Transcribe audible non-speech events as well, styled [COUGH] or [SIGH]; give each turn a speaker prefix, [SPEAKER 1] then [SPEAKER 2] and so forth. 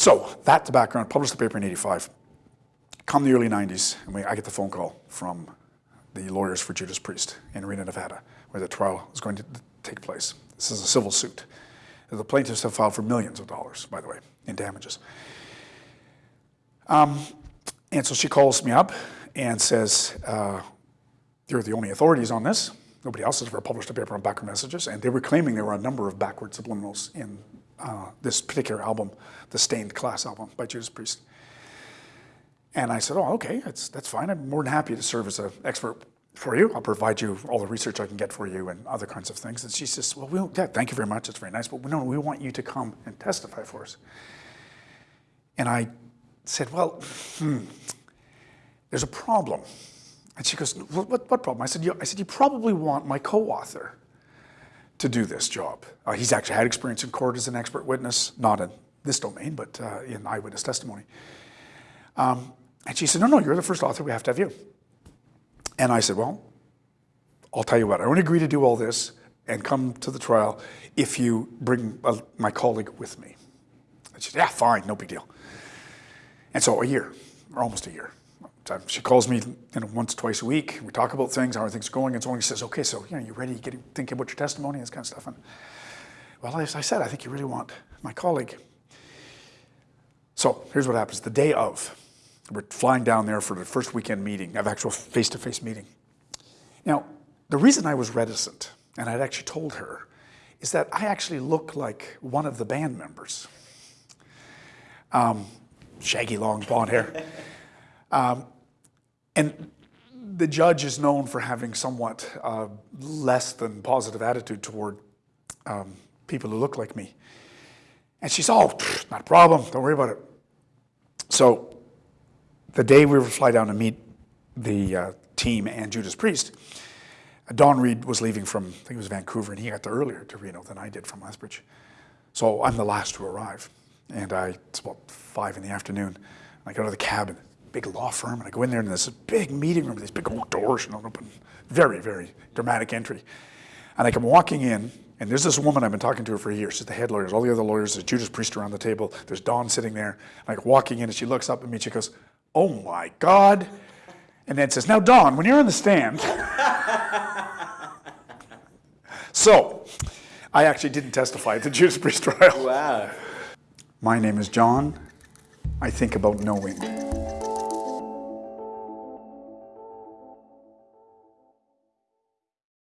[SPEAKER 1] So that's the background, published the paper in 85. Come the early 90s, and we, I get the phone call from the lawyers for Judas Priest in Reno, Nevada, where the trial is going to take place. This is a civil suit. The plaintiffs have filed for millions of dollars, by the way, in damages. Um, and so she calls me up and says, uh, you're the only authorities on this. Nobody else has ever published a paper on backward messages. And they were claiming there were a number of backward subliminals in uh, this particular album, the Stained Class album by Judas Priest. And I said, oh, okay, that's, that's fine. I'm more than happy to serve as an expert for you. I'll provide you all the research I can get for you and other kinds of things. And she says, well, we'll yeah, thank you very much. It's very nice. But no, we want you to come and testify for us. And I said, well, hmm, there's a problem. And she goes, what, what, what problem? I said, I said, you probably want my co-author to do this job. Uh, he's actually had experience in court as an expert witness, not in this domain, but uh, in eyewitness testimony. Um, and she said, no, no, you're the first author, we have to have you. And I said, well, I'll tell you what, I only agree to do all this and come to the trial if you bring uh, my colleague with me. And she said, yeah, fine, no big deal. And so a year, or almost a year. She calls me you know, once, twice a week. We talk about things, how are things going, and so on. He says, okay, so you know, you ready, getting, thinking about your testimony, and this kind of stuff. And, well, as I said, I think you really want my colleague. So here's what happens. The day of, we're flying down there for the first weekend meeting, of actual face-to-face -face meeting. Now, the reason I was reticent, and I'd actually told her, is that I actually look like one of the band members. Um, shaggy, long blonde hair. Um, and the judge is known for having somewhat uh, less than positive attitude toward um, people who look like me. And she's, oh, not a problem, don't worry about it. So the day we were fly down to meet the uh, team and Judas Priest, Don Read was leaving from, I think it was Vancouver, and he got there earlier to Reno than I did from Lethbridge. So I'm the last to arrive. And I, it's about five in the afternoon. I go to the cabin, big law firm, and I go in there and there's a big meeting room with these big old doors, you know, open, very, very dramatic entry. And I come walking in, and there's this woman I've been talking to her for years. She's the head lawyer. All the other lawyers, there's Judas Priest around the table. There's Don sitting there. I'm like walking in, and she looks up at me. She goes, "Oh my God!" And then says, "Now, Don, when you're on the stand." [LAUGHS] so, I actually didn't testify at the Judas Priest trial.
[SPEAKER 2] Wow.
[SPEAKER 1] My name is John. I think about knowing.